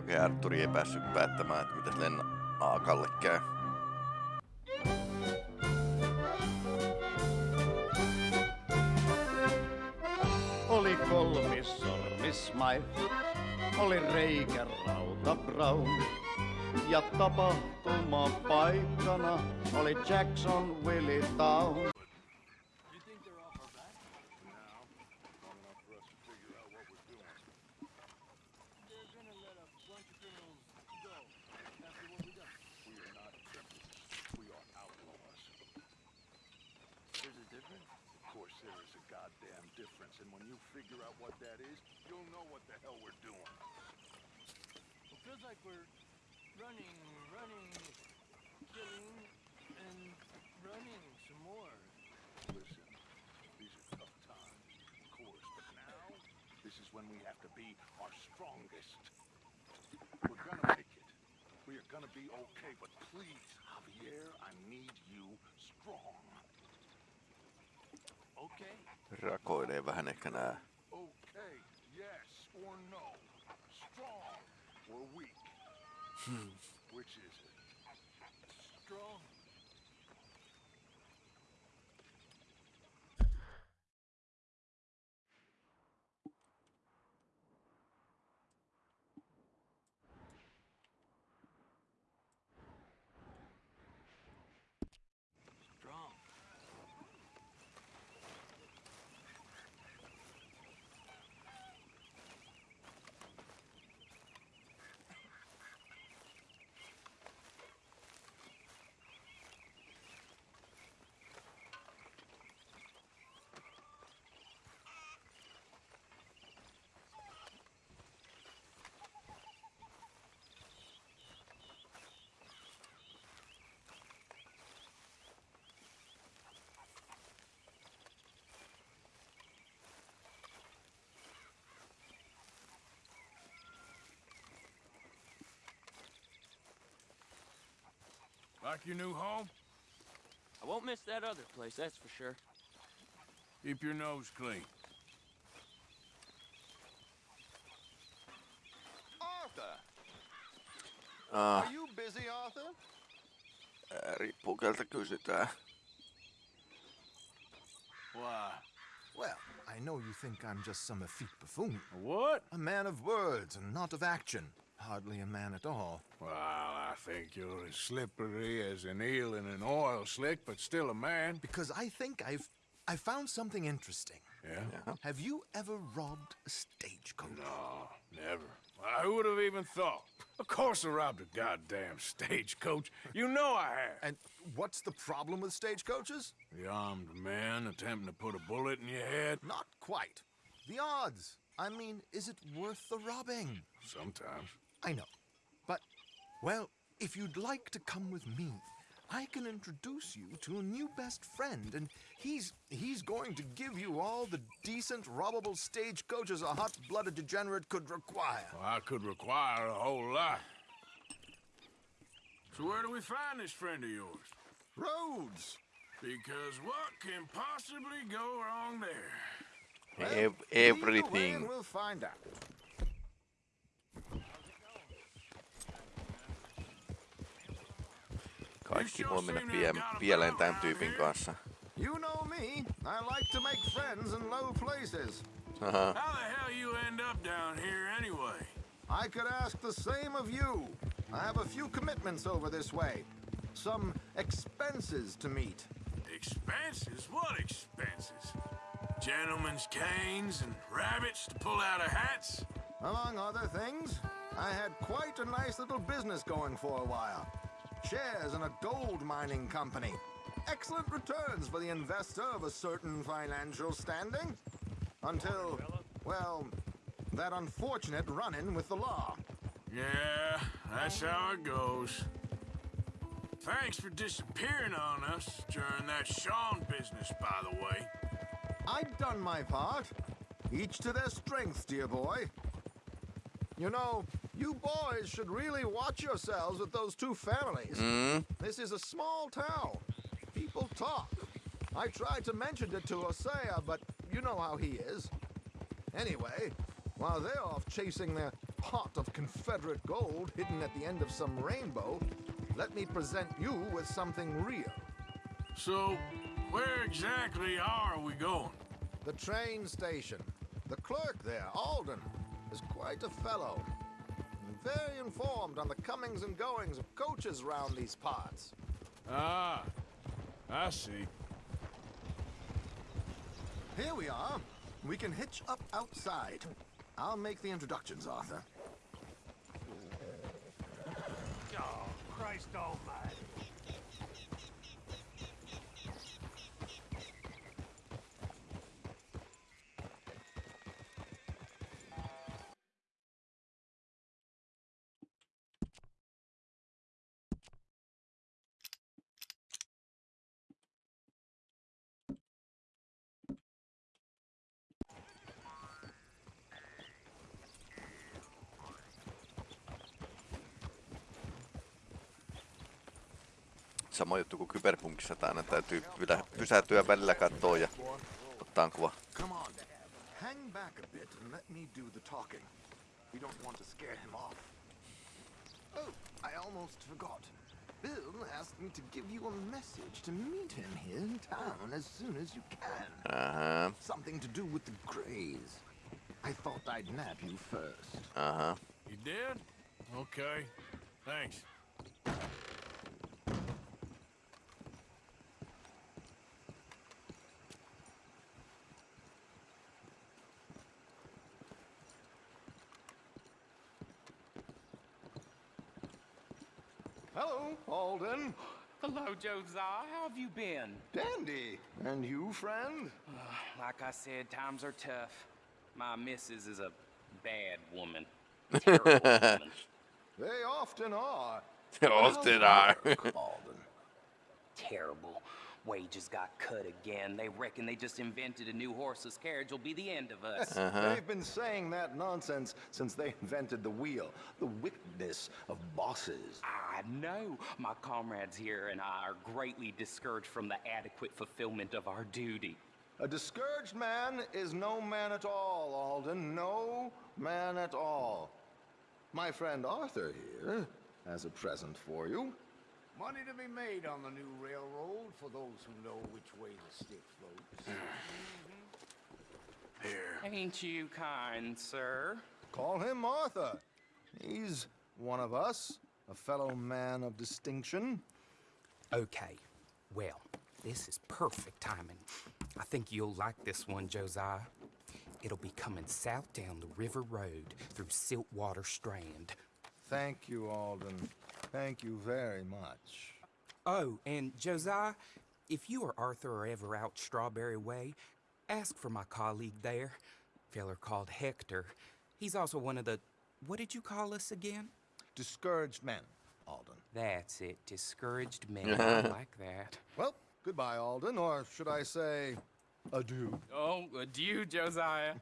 Okei, Arturi ei päässyt päättämään, että mitäs Lenna Aakalle käy. Oli kolmissormis Mike, oli reikä rauta Brown. Ja tapahtuma paikkana oli Jackson Willie Town. Rakoilee vähän ehkä nää. Okay, yes or no. Strong or weak. Hmm. Which is it? Strong. Like your new home? I won't miss that other place, that's for sure. Keep your nose clean. Arthur! Ah, Are you busy, Arthur? ää, riippuu keltä kysytään. Why? Well, I know you think I'm just some effete buffoon. What? A man of words and not of action. Hardly a man at all. Well, I think you're as slippery as an eel in an oil slick, but still a man. Because I think I've I found something interesting. Yeah? Have you ever robbed a stagecoach? No, never. Why, who would have even thought? Of course I robbed a goddamn stagecoach. You know I have. And what's the problem with stagecoaches? The armed man attempting to put a bullet in your head? Not quite. The odds. I mean, is it worth the robbing? Sometimes. I know. But, well, if you'd like to come with me, I can introduce you to a new best friend, and he's he's going to give you all the decent, robbable stagecoaches a hot-blooded degenerate could require. Well, I could require a whole lot. So where do we find this friend of yours? Roads. Because what can possibly go wrong there? Ev- Lead everything. we'll find out. Kaikki pie- pieleen tämän tyypin kanssa. You know me. I like to make friends in low places. Haha. How the hell you end up down here anyway? I could ask the same of you. I have a few commitments over this way. Some expenses to meet. Expenses? What expenses? Gentlemen's canes and rabbits to pull out of hats? Among other things, I had quite a nice little business going for a while. Shares in a gold mining company. Excellent returns for the investor of a certain financial standing. Until, well, that unfortunate run-in with the law. Yeah, that's how it goes. Thanks for disappearing on us during that Sean business, by the way. I've done my part. Each to their strengths, dear boy. You know, You boys should really watch yourselves with those two families. Mm. This is a small town. People talk. I tried to mention it to Hosea, but you know how he is. Anyway, while they're off chasing their pot of Confederate gold hidden at the end of some rainbow, let me present you with something real. So, where exactly are we going? The train station. The clerk there, Alden, is quite a fellow. And Very informed on the comings and goings of coaches round these parts. Ah, I see. Here we are. We can hitch up outside. I'll make the introductions, Arthur. Oh, Christ almighty. Sama juttu kuin kyberpunkissa, että aina täytyy pysähtyä välillä kattoon ja ottaa kuva. Come on. Hang back a bit and let me do the talking. We don't want to scare him off. Oh, I almost forgot. Bill asked me to give you a message to meet him here in town as soon as you can. Aha, Something to do with the Greys. I thought I'd nab you first. aha. You did? Okay. Thanks. Hello, Josiah. How have you been? Dandy. And you, friend? Like I said, times are tough. My missus is a bad woman. Terrible woman. They often are. Often are. Alden. Terrible. Wages got cut again. They reckon they just invented a new horseless carriage will be the end of us. Uh-huh. They've been saying that nonsense since they invented the wheel. The wickedness of bosses. I know. My comrades here and I are greatly discouraged from the adequate fulfillment of our duty. A discouraged man is no man at all, Alden. No man at all. My friend Arthur here has a present for you. Money to be made on the new railroad for those who know which way the stick floats. Mm-hmm. Here. Ain't you kind, sir? Call him Arthur. He's one of us, a fellow man of distinction. Okay. Well, this is perfect timing. I think you'll like this one, Josiah. It'll be coming south down the river road through Siltwater Strand. Thank you, Alden. Thank you very much. Oh, and Josiah, if you or Arthur are ever out Strawberry Way, ask for my colleague there, feller called Hector. He's also one of the. What did you call us again? Discouraged men, Alden. That's it, discouraged men. I like that. Well, goodbye, Alden, or should I say, adieu. Oh, adieu, Josiah.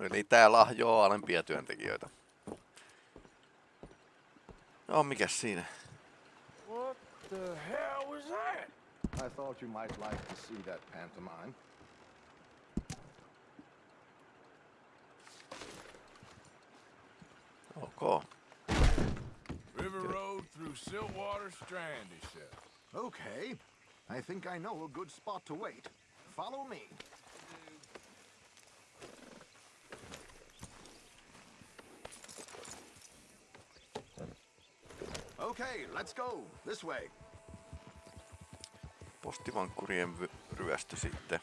Eli tää lahjoo alempia työntekijöitä. No, mikäs siinä? What the hell was that? I thought you might like to see that pantomime. Oh, ok. River Road through Siltwater Strand, he said. Okay, I think I know a good spot to wait. Follow me. Okay, let's go. This way. Postivankkurien ryöstö sitten.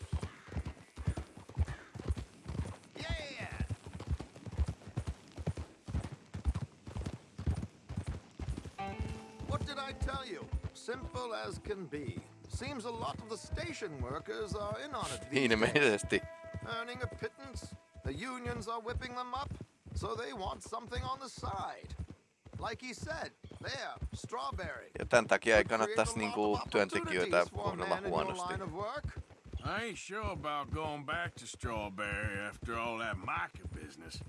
Yeah! What did I tell you? Simple as can be. Seems a lot of the station workers are in on it these days. Earning a pittance. The unions are whipping them up, so they want something on the side. Like he said. Ja tämän takia ei Could create kannattaisi a lot niinku of työntekijöitä opportunities for kohdella man in your huonosti. work. I ain't sure about going back to Strawberry after all that Micah business.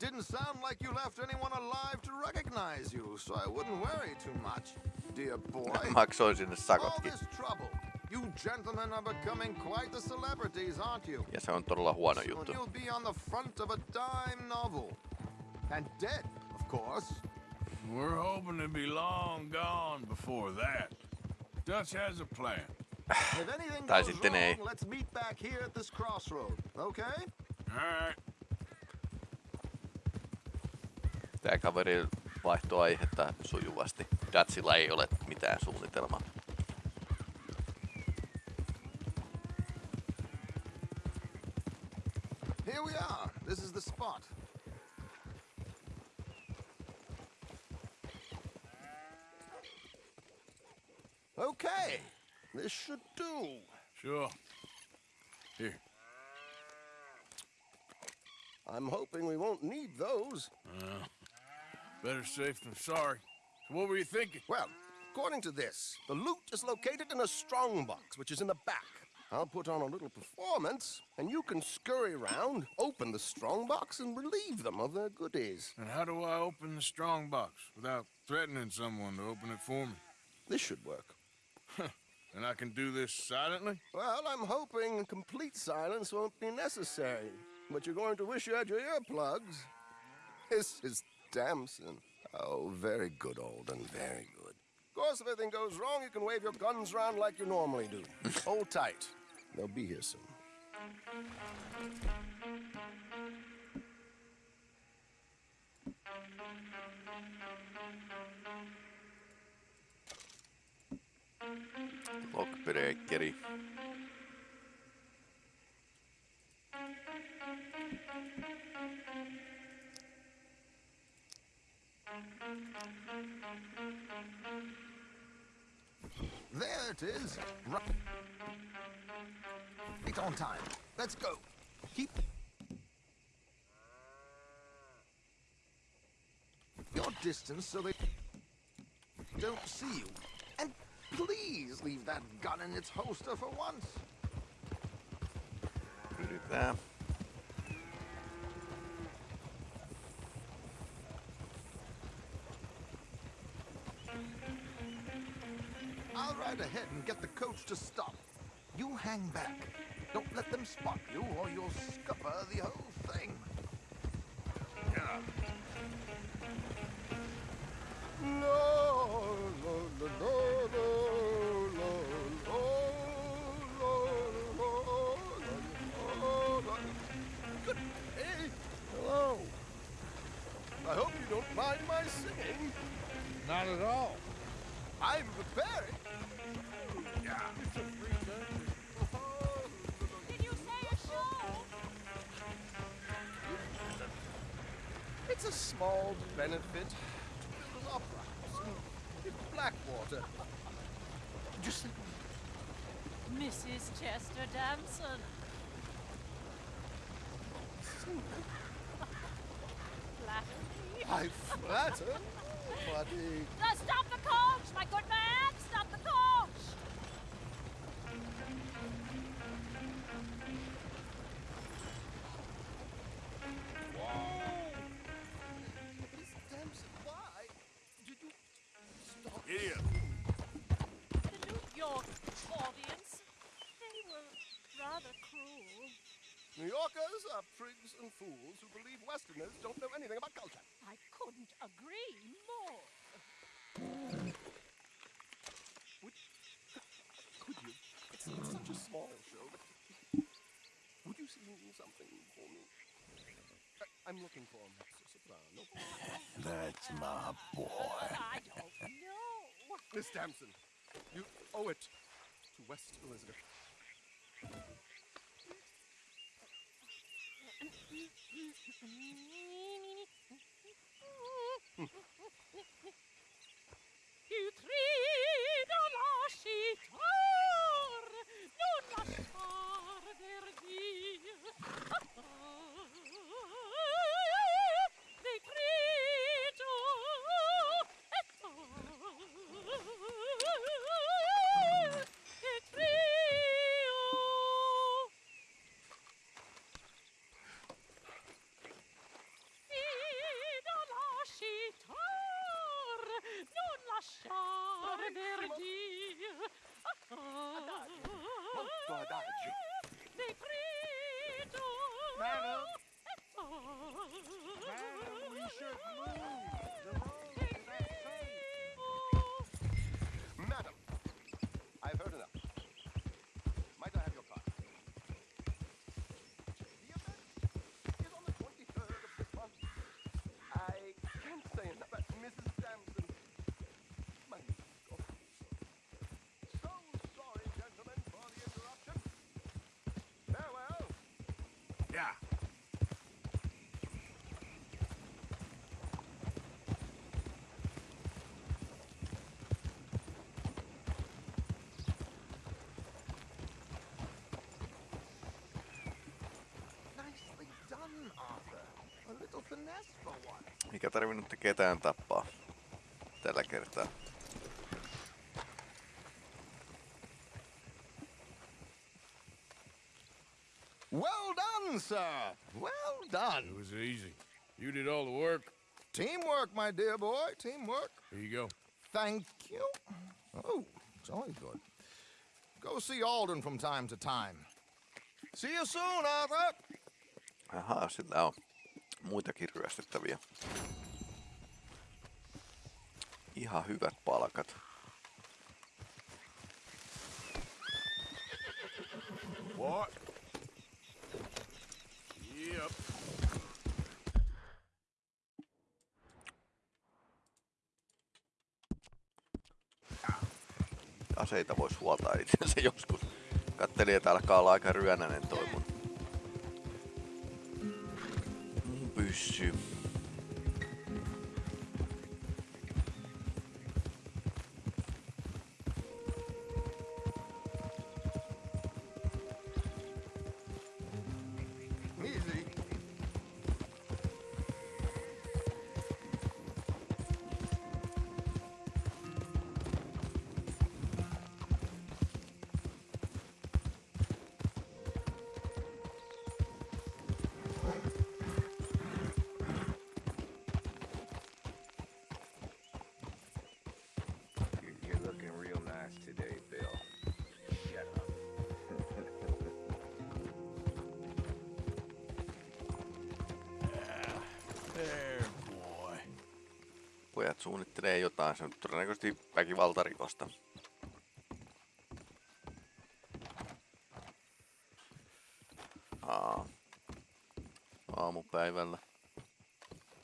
Didn't sound like you left anyone alive to recognize you, so I wouldn't worry too much, dear boy. Maksoin sinne All sakotkin. this trouble. You gentlemen are becoming quite the celebrities, aren't you? Ja se on todella huono Soon juttu. you'll be on the front of a dime novel. And dead, of course. We're hoping to be long gone before that. Dutch has a plan. If anything Tai goes sitten ei. wrong, let's meet back here at this crossroad, okay? All right. Tää kaveri vaihtoi aihetta sujuvasti. Datsilla ei ole mitään suunnitelmaa. Sure. Here. I'm hoping we won't need those. Uh, better safe than sorry. So what were you thinking? Well, according to this, the loot is located in a strongbox, which is in the back. I'll put on a little performance, and you can scurry around, open the strongbox, and relieve them of their goodies. And how do I open the strong box without threatening someone to open it for me? This should work. And I can do this silently? Well, I'm hoping complete silence won't be necessary. But you're going to wish you had your earplugs. This is Damson. Oh, very good, Alden, very good. Of course, if anything goes wrong, you can wave your guns around like you normally do. Hold tight. They'll be here soon. Lockbreakeri. There it is. Right Right on time. Let's go. Keep your distance so they don't see you. Please leave that gun in its holster for once. Yritetään. I'll ride ahead and get the coach to stop. You hang back. Don't let them spot you or you'll scupper the whole thing. No, no, no, no, no, don't mind my singing. Not at all. I'm preparing. Did you say a show? It's a small benefit to the opera house in, in Blackwater. Just think Mrs. Chester Damson. Oh, Flattery. I flatter, but he Uh, stop the coach, my good man! Stop the coach! Miss Damson, why did you stop? Idiot. The New York audience, they were rather cruel. New Yorkers are prigs and fools who believe Westerners don't know anything about culture. I couldn't agree more. Could you? It's, it's such a small show, but would you sing something for me? I, I'm looking for a mezzo soprano. That's my boy. I don't know. Miss Damson, you owe it to West Elizabeth. Eikä tarvinnut ketään tappaa tällä kertaa. Well done, sir. Well done. It was easy. You did all the work. Teamwork, my dear boy. Teamwork. Here you go. Thank you. Oh, it's always good. Go see Alden from time to time. See you soon, Arthur. Ahaa, sillä on muitakin ryöstettäviä. Ihan hyvät palkat. What? Yep. Aseita voisi huoltaa itsensä joskus. Kattelin, että alkaa olla aika ryönänen toi mun, Pojat suunnittelee jotain, se on todennäköisesti väkivaltarikosta. Aa. Aamupäivällä.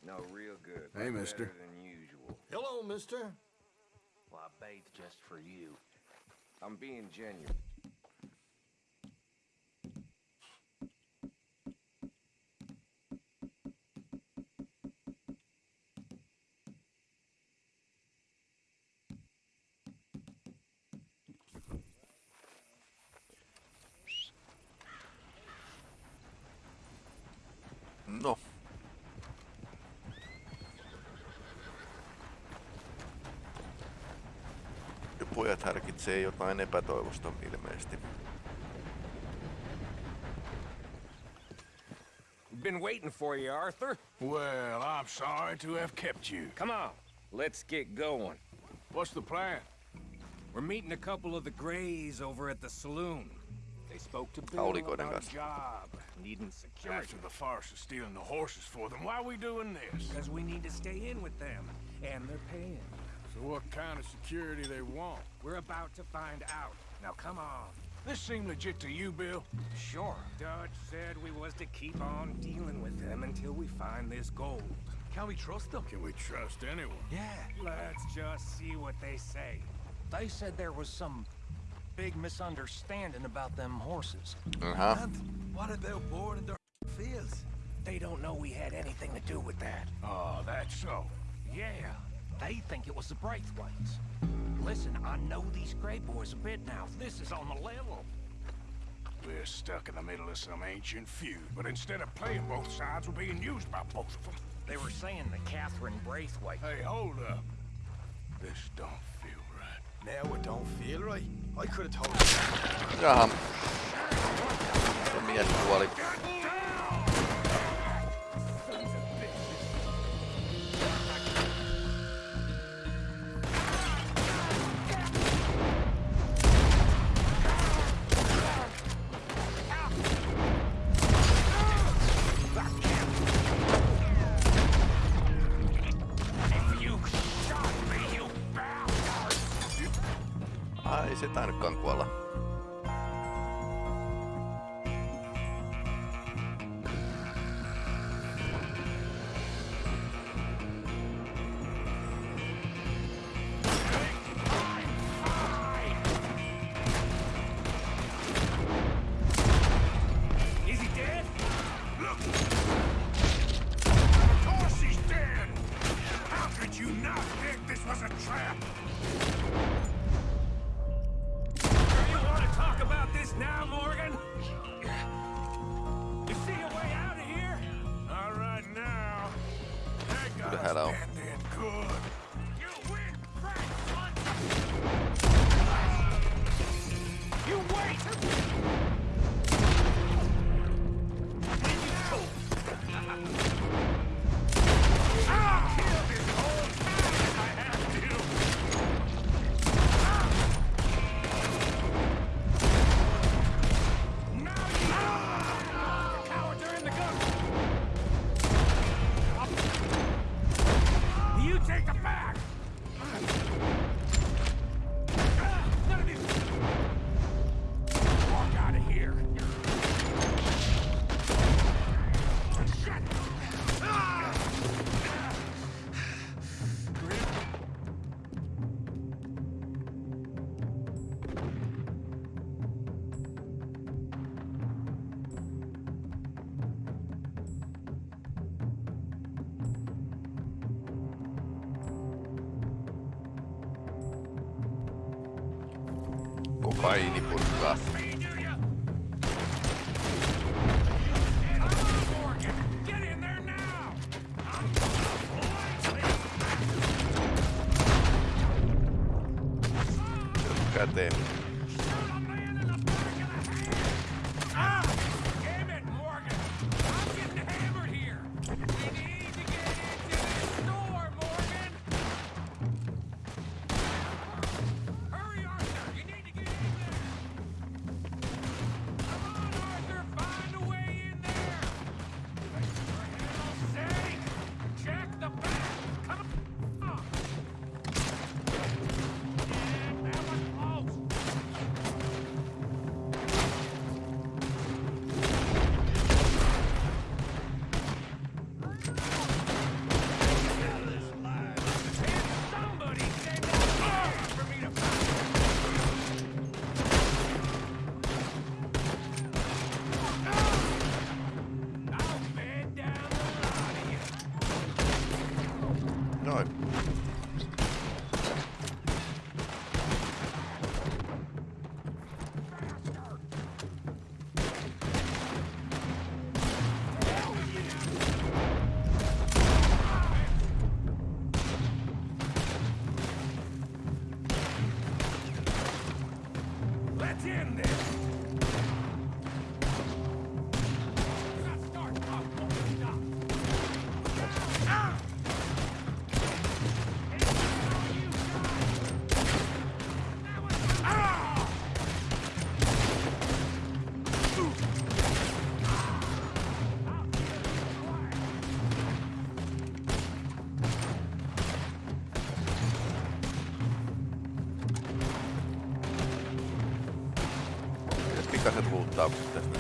No, real good. Hey, mister. Hello, mister. Well, I bathed just for you. I'm being genuine. Pojat härkitsee jotain epätoivosta ilmeisesti. Been waiting for you, Arthur. Well, I'm sorry to have kept you. Come on, let's get going. What's the plan? We're meeting a couple of the Greys over at the saloon. They spoke to Bill Haulikoiden about a job, needing security. After the farce of stealing the horses for them, why are we doing this? Because we need to stay in with them, and they're paying. So what kind of security they want? We're about to find out. Now come on. This seem legit to you, Bill? Sure. Dutch said we was to keep on dealing with them until we find this gold. Can we trust them? Can we trust anyone? Yeah. Let's just see what they say. They said there was some big misunderstanding about them horses. Uh-huh. Aha. What if they're bored in their fields? They don't know we had anything to do with that. Oh, that's so. Yeah, they think it was the Braithwaites. Listen, I know these Grey Boys a bit now. This is on the level. We're stuck in the middle of some ancient feud, but instead of playing both sides, we're being used by both of them. They were saying the Catherine Braithwaite. Hey, hold up. This don't feel right. Now it don't feel right. I could have told you. Jaha. Se mies kuoli. You sitä ei nytkaan kuolla. Vai, Nicolás. kohtaukset tästä.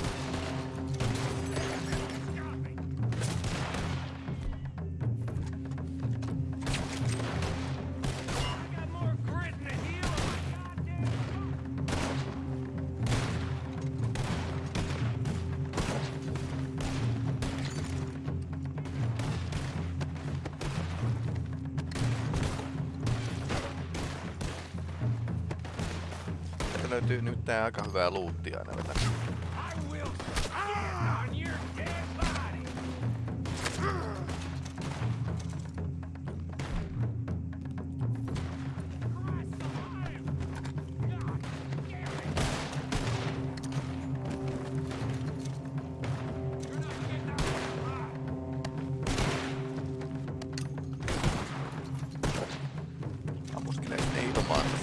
löytyy nyt tää aika hyvää luuttia aina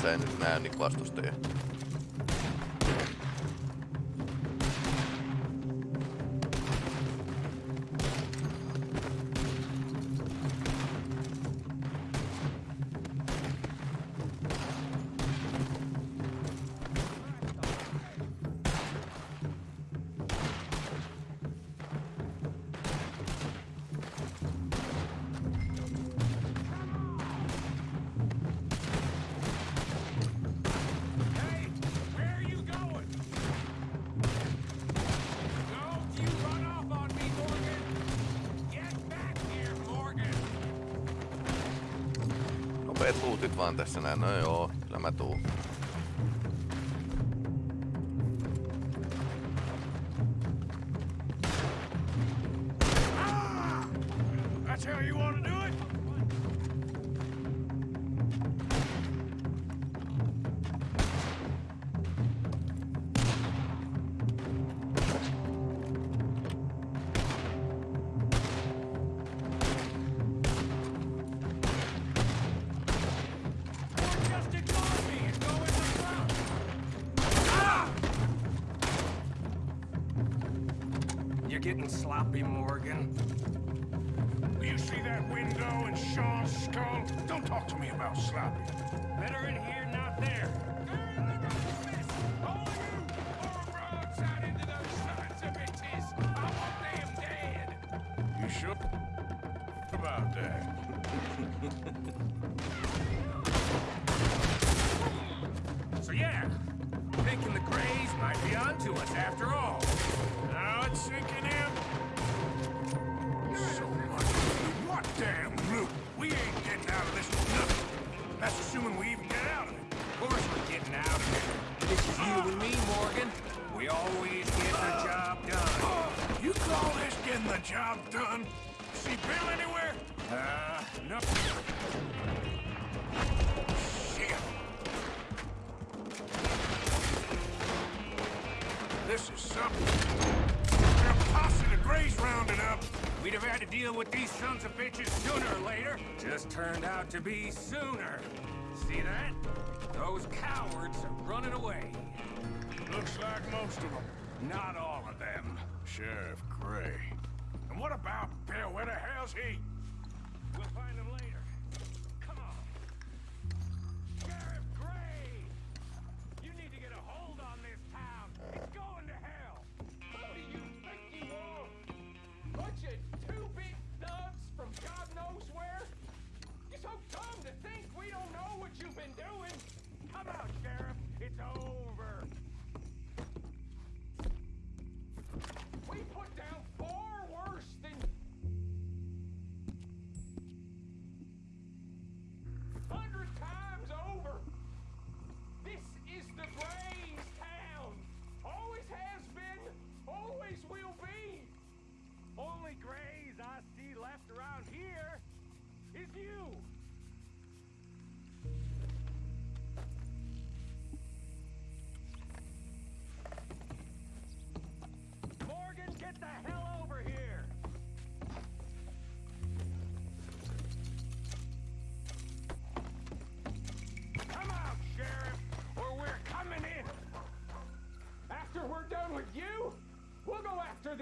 missä en nyt näe niin vastustajia. Getting sloppy, Morgan. You see that window in Sean's skull? Don't talk to me about sloppy. Better in here, not there. You pour broadside into turned out to be sooner. See that? Those cowards are running away. Looks like most of them. Not all of them. Sheriff Gray. And what about Bill? Where the hell's he? We'll find him later. Come on. Sheriff Gray! You need to get a hold on this town. It's going to hell. Who do you think you are? Bunch of two big thugs from God knows where? So dumb to think we don't know what you've been doing. Come out, Sheriff. It's over.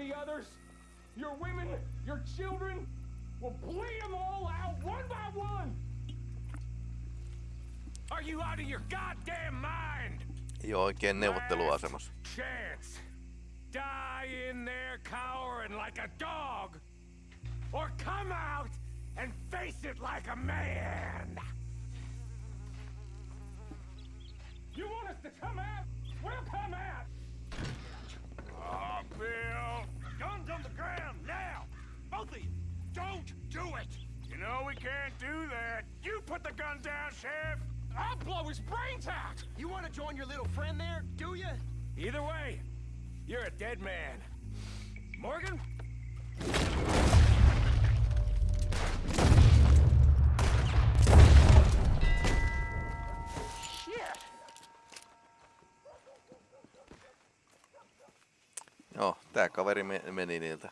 The others. Your women, your children, we'll bleed them all out one by one. Are you out of your goddamn mind? Ei oo oikein neuvotteluasemassa. Chance. Die in there cowering like a dog. Or come out and face it like a man. You want us to come out? We'll come out. Oh, Bill. Guns on the ground now. Both of you. Don't do it. You know we can't do that. You put the gun down, Sheriff. I'll blow his brains out. You want to join your little friend there, do you? Either way, you're a dead man. Morgan? Shit. Joo, tää kaveri me- meni niiltä.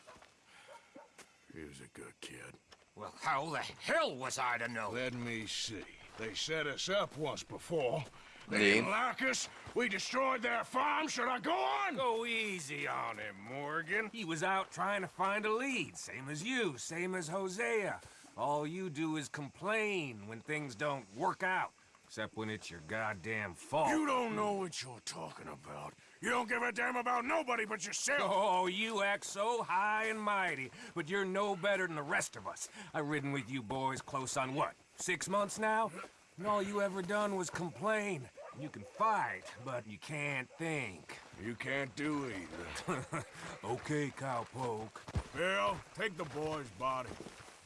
He was a good kid. Well, how the hell was I to know? Let me see. They set us up once before. They Niin. didn't like us. We destroyed their farm. Should I go on? Go easy on him, Morgan. He was out trying to find a lead, same as you, same as Hosea. All you do is complain when things don't work out, except when it's your goddamn fault. You don't know what you're talking about. You don't give a damn about nobody but yourself. Oh, you act so high and mighty, but you're no better than the rest of us. I've ridden with you boys close on what, six months now? And all you ever done was complain. You can fight, but you can't think. You can't do either. okay, cowpoke. Bill, take the boy's body.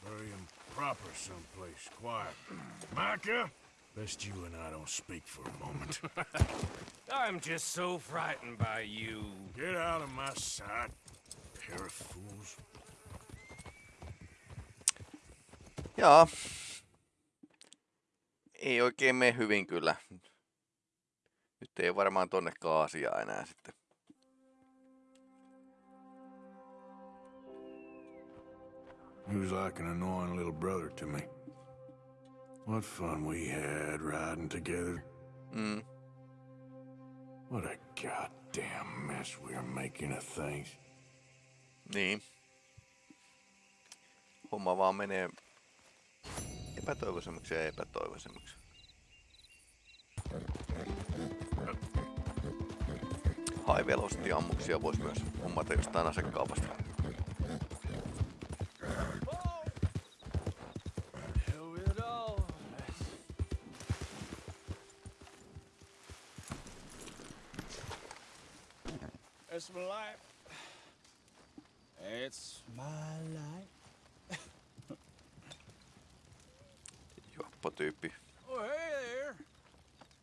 Bury him proper someplace, quiet. Micah, best you and I don't speak for a moment. I'm just so frightened by you. Get out of my sight, pair of fools. Jaa. Ei oikein mene hyvin kyllä. Nyt ei varmaan tonne kaasia enää sitten. He was like an annoying little brother to me. What fun we had riding together. Mm. What a goddamn mess we are making of things. Niin. Homma vaan menee epätoivoisemmaksi ja epätoivoisemmaksi. High velocity ammuksia voisi myös hommata jostain asekaupasta. My life. It's my life. Juoppo-tyyppi. Oh, hey there.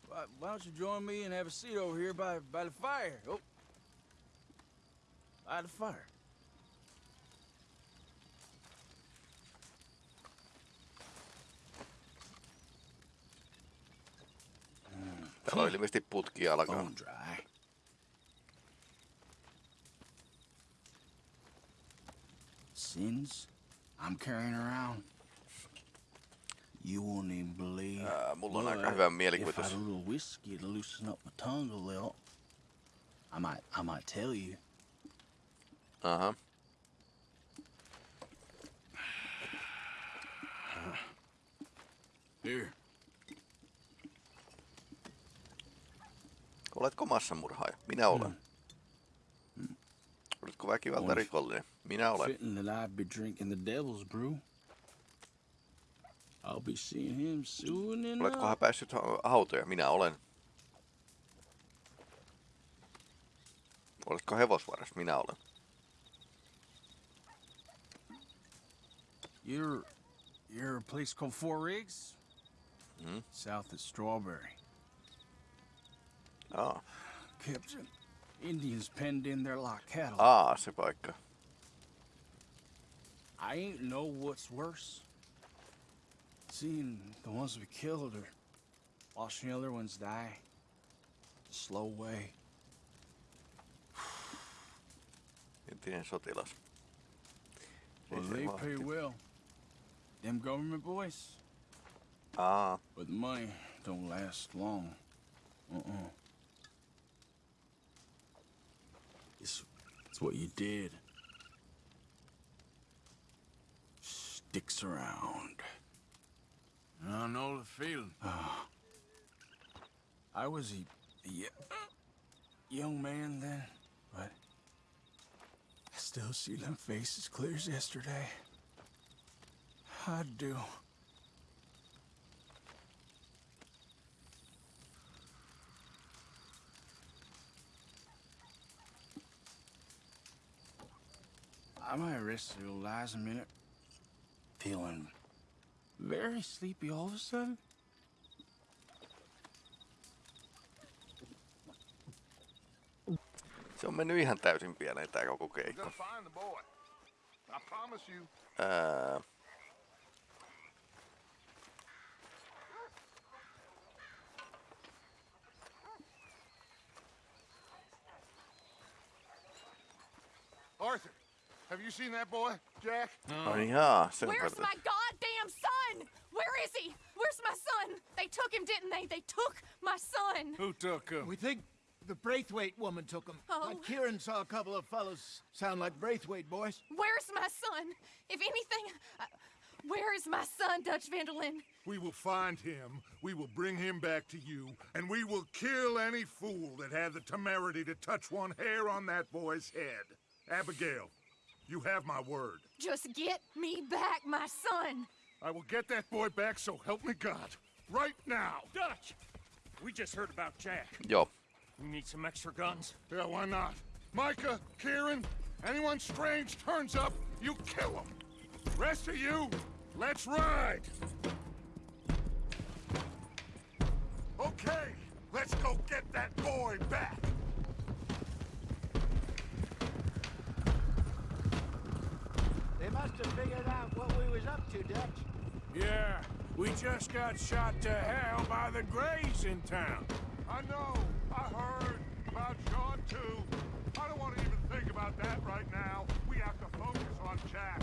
Why, why don't you join me and have a seat over here by, by the fire? Oh. By the fire. Täällä on ilmeisesti putki alkaa. Sins I'm carrying around. You won't even believe. Ää, mulla on aika hyvä If I mielikuvitus. had a little whiskey to loosen up my tongue a little, I might, I might tell you. Uh-huh. Here. Oletko massamurhaaja? Minä olen. Hmm. Hmm. Oletko väkivaltarikollinen? Minä olen. Fitting that I'd be drinking the devil's brew. I'll be seeing him soon enough. Oletkohan päässyt ha- hautoja? Minä olen. Oletko hevosvaras? Minä olen. You're, you're a place called Fort Riggs? Hmm? South of Strawberry. Aa, Captain, Indians penned in there like cattle. Aa se paikka. I ain't know what's worse. Seeing the ones we killed or watching the other ones die. The slow way. Entinen sotilas. Well, they pay well. Them government boys. Aa, But the money don't last long. Uh-uh. It's, it's what you did. Sticks around. I know the feeling. Ah. I was a young man then, but I still see them faces clear as yesterday. I do. I might old eyes a minute. Feeling very sleepy all of a sudden. se on mennyt ihan täysin pieleen tää koko We're keikka. gonna find the boy. I promise you. Ää, Arthur, have you seen that boy, Jack? ai jaa, sen Where's my goddamn son? Where is he? Where's my son? They took him, didn't they? They took my son. Who took him? We think the Braithwaite woman took him. Oh. Uh, Kieran saw a couple of fellows sound like Braithwaite boys. Where's my son? If anything, uh, where is my son, Dutch van der Linde? We will find him, we will bring him back to you, and we will kill any fool that had the temerity to touch one hair on that boy's head. Abigail, you have my word. Just get me back my son. I will get that boy back, so help me God. Right now. Dutch! We just heard about Jack. Joo, We need some extra guns. Yeah, why not? Micah, Kieran, anyone strange turns up, you kill them. Rest of you, let's ride. Okay, let's go get that boy back. They must have figured out what we was up to, Dutch. Yeah, we just got shot to hell by the Grays in town. I know, I heard about Sean too. I don't want to even think about that right now. We have to focus on Jack.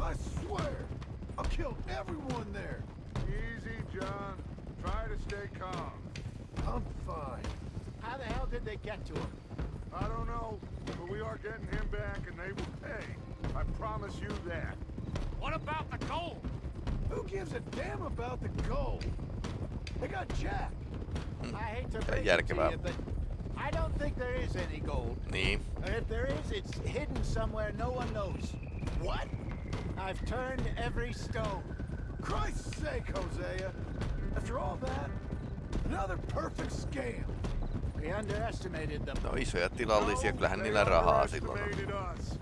I swear, I killed everyone there. Easy, John. Try to stay calm. I'm fine. How the hell did they get to him? I don't know, but we are getting him back and they will pay. I promise you that. What about the gold? Who gives a damn about the gold? They got Jack. I hate to Ja break it to järkevää. you, but I don't think there is any gold. Niin. And if there is, it's hidden somewhere no one knows. What? I've turned every stone. Christ's sake, Hosea. After all that, another perfect scam. We underestimated them. No isoja tilallisia, kyllähän niillä rahaa silloin on. Underestimated us.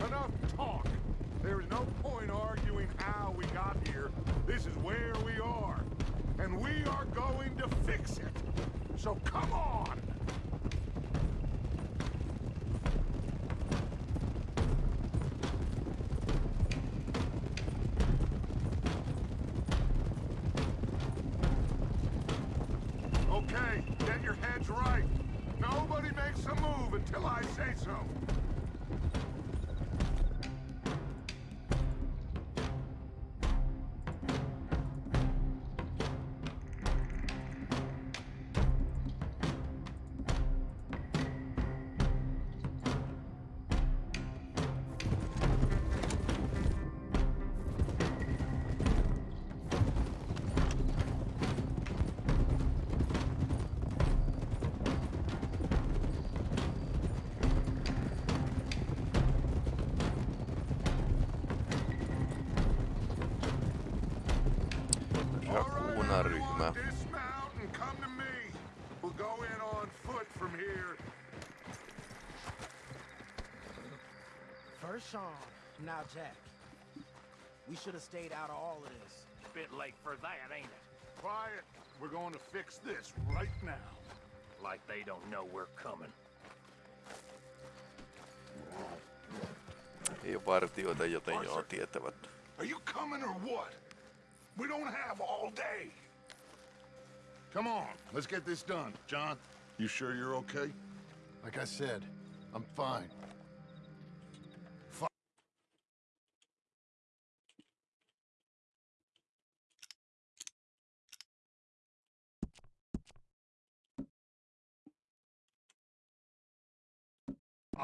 Enough talk. There is no point arguing how we got here. This is where we are. And we are going to fix it. So come on! Okay, get your heads right. Nobody makes a move until I say so. Now Jack. We should have stayed out of all of this. Bit late for that, ain't it? Quiet. We're going to fix this right now. Like they don't know we're coming. Ei ole vartioita, joten joo tietävät. Are you coming or what? We don't have all day. Come on, let's get this done. John, you sure you're okay? Like I said, I'm fine.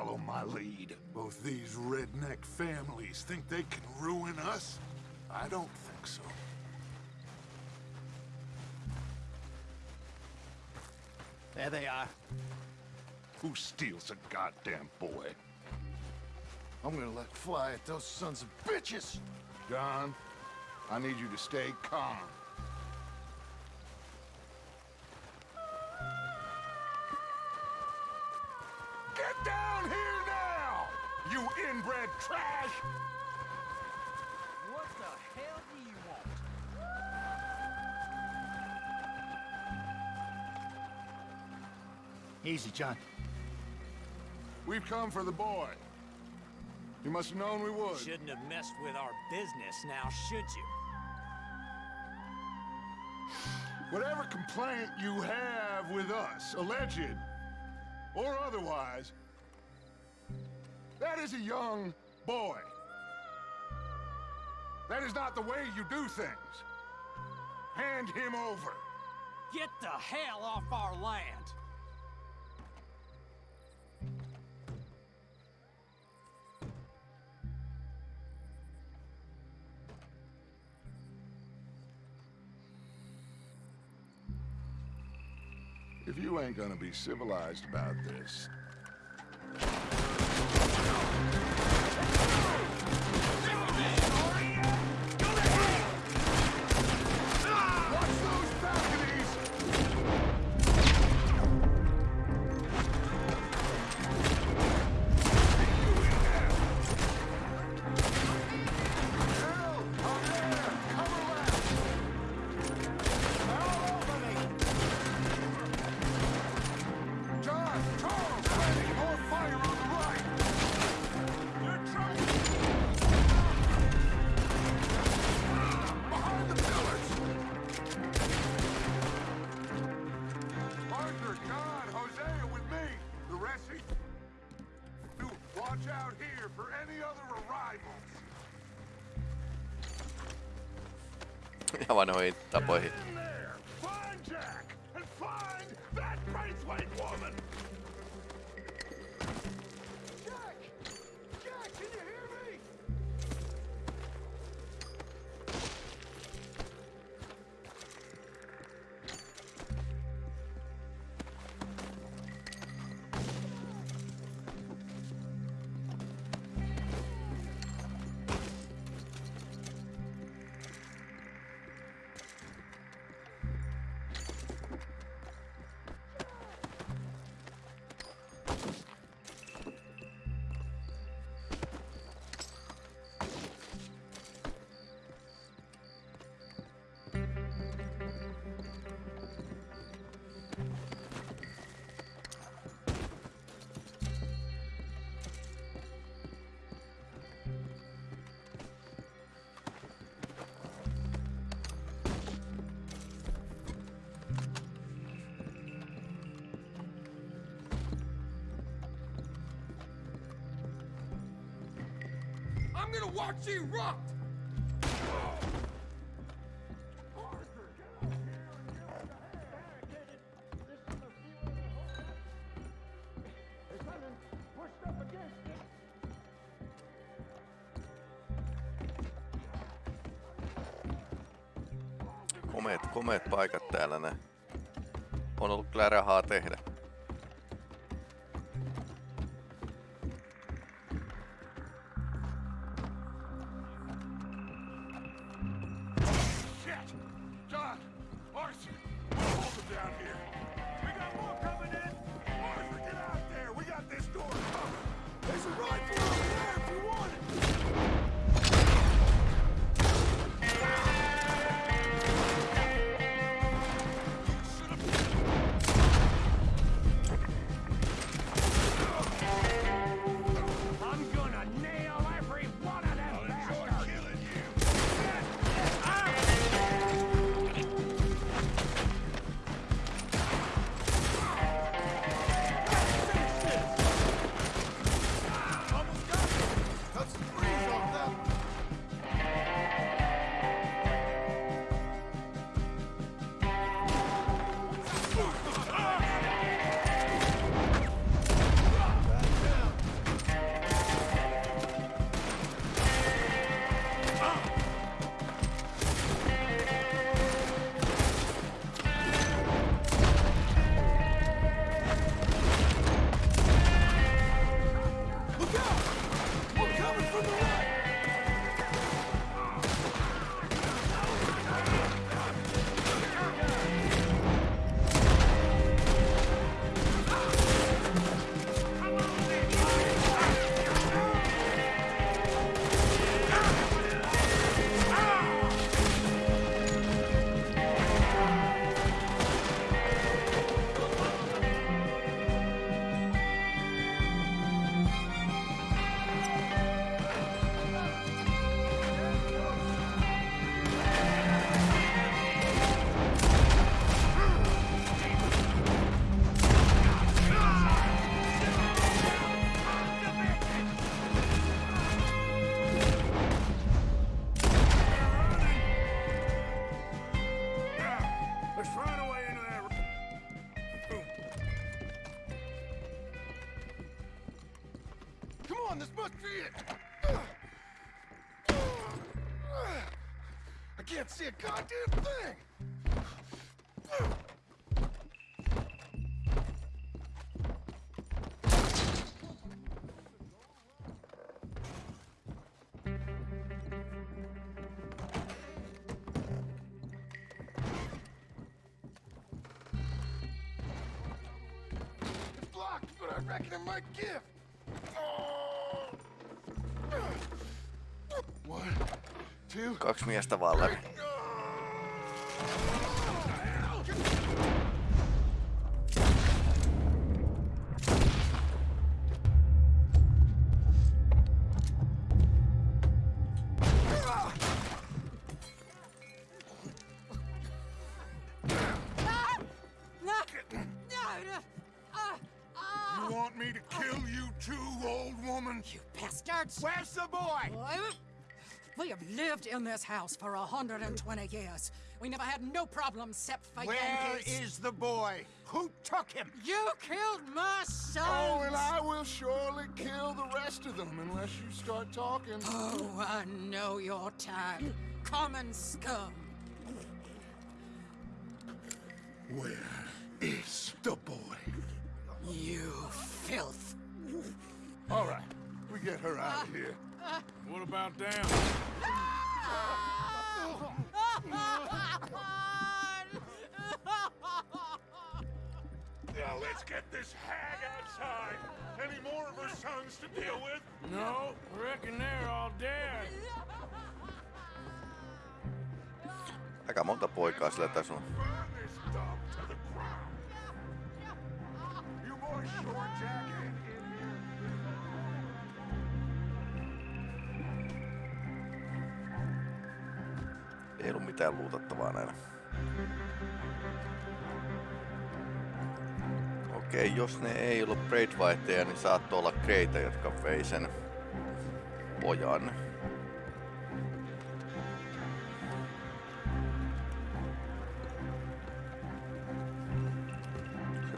Follow my lead. Both these redneck families think they can ruin us? I don't think so. There they are. Who steals a goddamn boy? I'm gonna let fly at those sons of bitches! John, I need you to stay calm. You trash! What the hell do you want? Easy, John. We've come for the boy. You must have known we would. You shouldn't have messed with our business now, should you? Whatever complaint you have with us, alleged or otherwise, that is a young boy. That is not the way you do things. Hand him over. Get the hell off our land! If you ain't gonna be civilized about this, Nova 90, pues. I'm gonna watch you rot! Komeet, komeet paikat täällä ne. On ollut kyllä rahaa tehdä. Can't see a goddamn thing! Kaksi miestä vaan läpi. House for 120 years. We never had no problems except for Where Yankees. is the boy? Who took him? You killed my son! Oh, and I will surely kill the rest of them unless you start talking. Oh, I know your type. Common scum. Where is the boy? You filth. All right, we get her out of here. What about down? Now let's get this hag outside. Any more of her sons to deal with? No, reckon they're all dead. Aika monta poikaa sillä tässä on. Burn this dump to the ground. You boys short jacket Ei ollut mitään luutettavaa näillä. Okei, okay, jos ne ei ollut Braidvaihteja, niin saattoi olla Kreita, jotka vei sen pojan.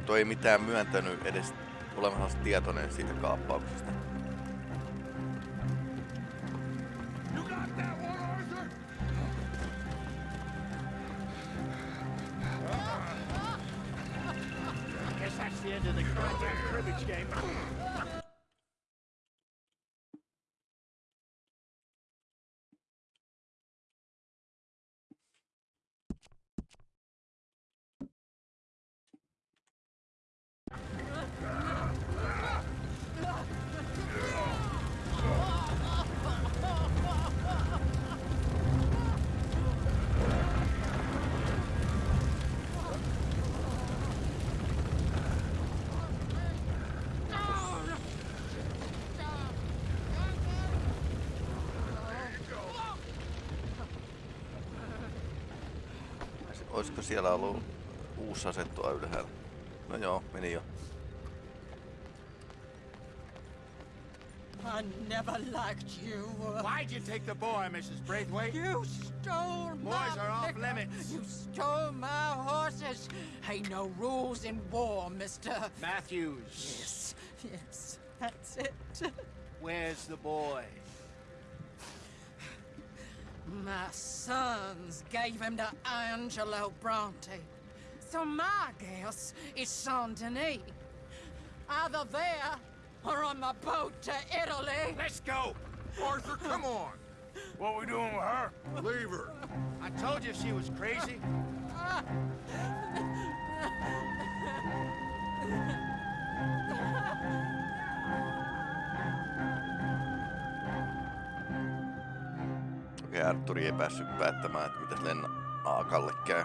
Toi ei mitään myöntänyt edes olemassa tietoinen siitä kaappauksesta. Olisiko siellä ollut uusi asettua ylhäällä? No joo, meni jo. I never liked you. Why'd you take the boy, Mrs. Braithwaite? You stole my Boys are off limits. You stole my horses. Ain't no rules in war, mister. Matthews. Yes, yes, that's it. Where's the boy? My sons gave him to Angelo Bronte. So my guess is Saint Denis. Either there or on the boat to Italy. Let's go! Arthur, come on. What we doing with her? Leave her. I told you she was crazy. Arturi ei päässyt päättämään, että mitäs Lenna Aakalle käy.